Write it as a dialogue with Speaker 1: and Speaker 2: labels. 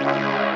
Speaker 1: Música